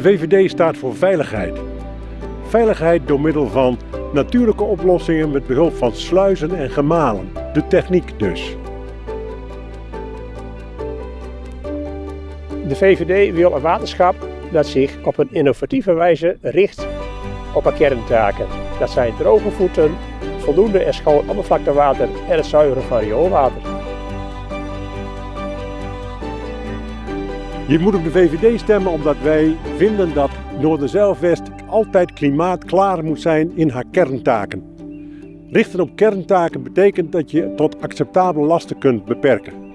VVD staat voor veiligheid. Veiligheid door middel van natuurlijke oplossingen met behulp van sluizen en gemalen. De techniek dus. De VVD wil een waterschap dat zich op een innovatieve wijze richt op haar kerntaken. Dat zijn droge voeten, voldoende en schoon oppervlaktewater en het zuiveren van rioolwater. Je moet op de VVD stemmen omdat wij vinden dat Noorderzeilwest altijd klimaatklaar moet zijn in haar kerntaken. Richten op kerntaken betekent dat je tot acceptabele lasten kunt beperken.